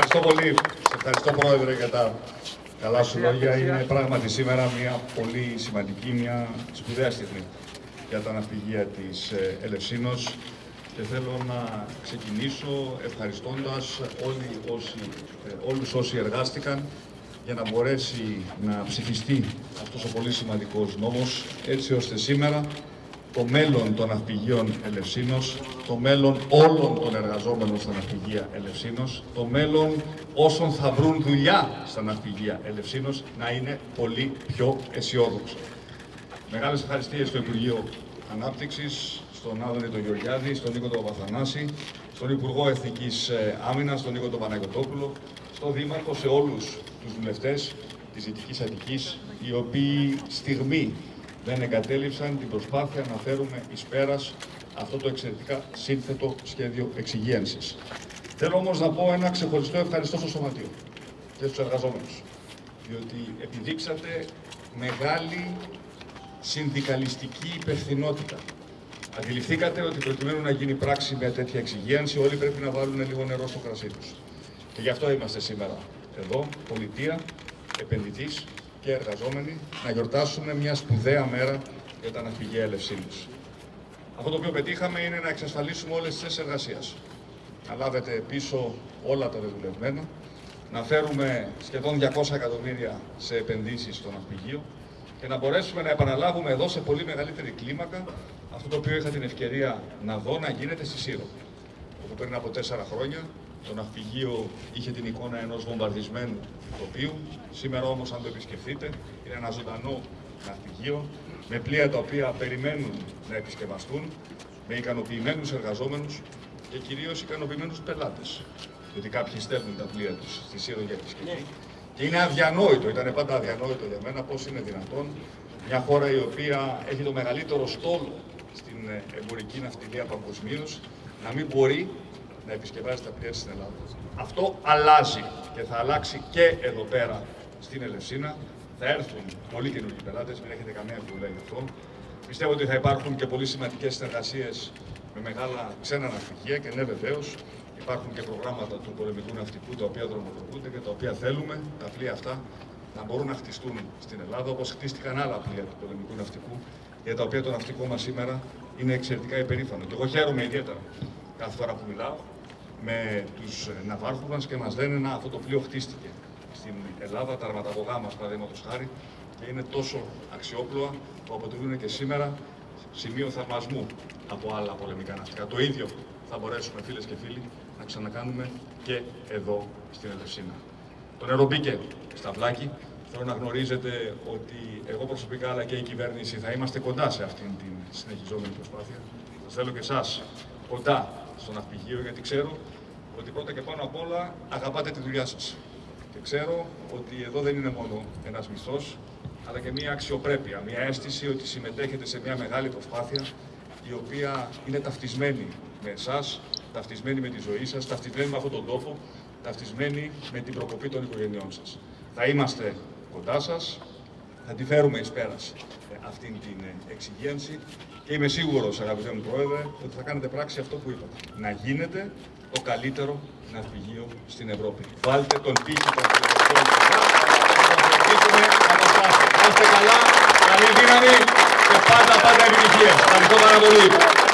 Ευχαριστώ πολύ. Σε ευχαριστώ Πρόεδρε για τα καλά σου λόγια. Είναι πράγματι σήμερα μια πολύ σημαντική, μια σπουδαία στιγμή για τα ναυπηγεία της ε, Ελευσίνος και θέλω να ξεκινήσω ευχαριστώντας όλοι όσοι, ε, όλους όσοι εργάστηκαν για να μπορέσει να ψηφιστεί αυτός ο πολύ σημαντικός νόμος έτσι ώστε σήμερα το μέλλον των ναυπηγείων Ελευσίνος, το μέλλον όλων των εργαζόμενων στα ναυπηγεία Ελευσίνος, το μέλλον όσων θα βρουν δουλειά στα ναυπηγεία Ελευσίνος να είναι πολύ πιο αισιόδοξο. Μεγάλες ευχαριστίες στο Υπουργείο Ανάπτυξης, στον Άδωνη τον Γεωργιάδη, στον Νίκο τον Παπαθανάση, στον Υπουργό Εθνικής ε, Άμυνας, τον Νίκο τον Παναγιωτόπουλο, στον Δήμαρχο, σε όλους τους βουλευτές της Δυτικής Αττικής, οι οποίοι στιγμή δεν εγκατέλειψαν την προσπάθεια να φέρουμε εις πέρας αυτό το εξαιρετικά σύνθετο σχέδιο εξυγίανσης. Θέλω όμως να πω ένα ξεχωριστό ευχαριστώ στο Σωματείο και στους εργαζόμενους, διότι επιδείξατε μεγάλη συνδικαλιστική υπευθυνότητα. Αντιληφθήκατε ότι προκειμένου να γίνει πράξη μια τέτοια εξυγίανση, όλοι πρέπει να βάλουν λίγο νερό στο κρασί τους. Και γι' αυτό είμαστε σήμερα εδώ, πολιτεία, επενδυτής και εργαζόμενοι, να γιορτάσουμε μια σπουδαία μέρα για τα ναυπηγεία Ελευσίνης. Αυτό το οποίο πετύχαμε είναι να εξασφαλίσουμε όλες τις θέσεις εργασίας. Να λάβετε πίσω όλα τα δεδουλευμένα, να φέρουμε σχεδόν 200 εκατομμύρια σε επενδύσεις στο ναυπηγείο και να μπορέσουμε να επαναλάβουμε εδώ σε πολύ μεγαλύτερη κλίμακα αυτό το οποίο είχα την ευκαιρία να δω να γίνεται στη Σύρο. Όπου πριν από τέσσερα χρόνια το ναυπηγείο είχε την εικόνα ενός βομβαρδισμένου τοπίου. Σήμερα όμως αν το επισκεφτείτε είναι ένα ζωντανό ναυπηγείο με πλοία τα οποία περιμένουν να επισκευαστούν, με ικανοποιημένους εργαζόμενους και κυρίως ικανοποιημένους πελάτες. Γιατί κάποιοι στέλνουν τα πλοία τους στη Σύρο για επισκευή. Και είναι αδιανόητο, ήταν πάντα αδιανόητο για μένα πώς είναι δυνατόν μια χώρα η οποία έχει το μεγαλύτερο στόλο στην εμπορική ναυτιλία παγκοσμίως να μην μπορεί να επισκευάζει τα πλοία στην Ελλάδα. Αυτό αλλάζει και θα αλλάξει και εδώ πέρα στην Ελευσίνα. Θα έρθουν πολλοί καινούργιοι πελάτες, μην έχετε καμία αμφιβολία γι' αυτό. Πιστεύω ότι θα υπάρχουν και πολύ σημαντικές συνεργασίες με μεγάλα ξένα ναυπηγεία και ναι, βεβαίως υπάρχουν και προγράμματα του πολεμικού ναυτικού τα οποία δρομολογούνται και τα οποία θέλουμε τα πλοία αυτά να μπορούν να χτιστούν στην Ελλάδα όπως χτίστηκαν άλλα πλοία του πολεμικού ναυτικού για τα οποία το ναυτικό μας σήμερα είναι εξαιρετικά υπερήφανο. Και εγώ χαίρομαι ιδιαίτερα κάθε φορά που μιλάω με τους ναυάρχους μας και μας λένε να αυτό το πλοίο χτίστηκε στην Ελλάδα, τα αρματαγωγά μας παραδείγματος χάρη και είναι τόσο αξιόπλοα που αποτελούν και σήμερα σημείο θαυμασμού από άλλα πολεμικά ναυτικά. Το ίδιο θα μπορέσουμε φίλες και φίλοι να ξανακάνουμε και εδώ στην Ελευσίνα. Το νερό μπήκε στα βλάκη. Θέλω να γνωρίζετε ότι εγώ προσωπικά αλλά και η κυβέρνηση θα είμαστε κοντά σε αυτήν την συνεχιζόμενη προσπάθεια. Σας θέλω και εσάς κοντά στο ναυπηγείο, γιατί ξέρω ότι πρώτα και πάνω απ' όλα αγαπάτε τη δουλειά σας. Και ξέρω ότι εδώ δεν είναι μόνο ένας μισθός, αλλά και μια αξιοπρέπεια, μια αίσθηση ότι συμμετέχετε σε μια μεγάλη προσπάθεια η οποία είναι ταυτισμένη με εσάς, ταυτισμένη με τη ζωή σας, ταυτισμένη με αυτόν τον τόπο, ταυτισμένη με την προκοπή των οικογενειών σας. Θα είμαστε κοντά σας, θα τη φέρουμε εις πέρας αυτήν την ε, εξυγίανση και είμαι σίγουρος, αγαπητέ μου Πρόεδρε, ότι θα κάνετε πράξη αυτό που είπατε. Να γίνετε το καλύτερο ναυπηγείο στην Ευρώπη. Βάλτε τον πύχη των φιλοσοφών να το Να είστε καλά, καλή δύναμη και πάντα πάντα επιτυχίες. Ευχαριστώ πάρα πολύ.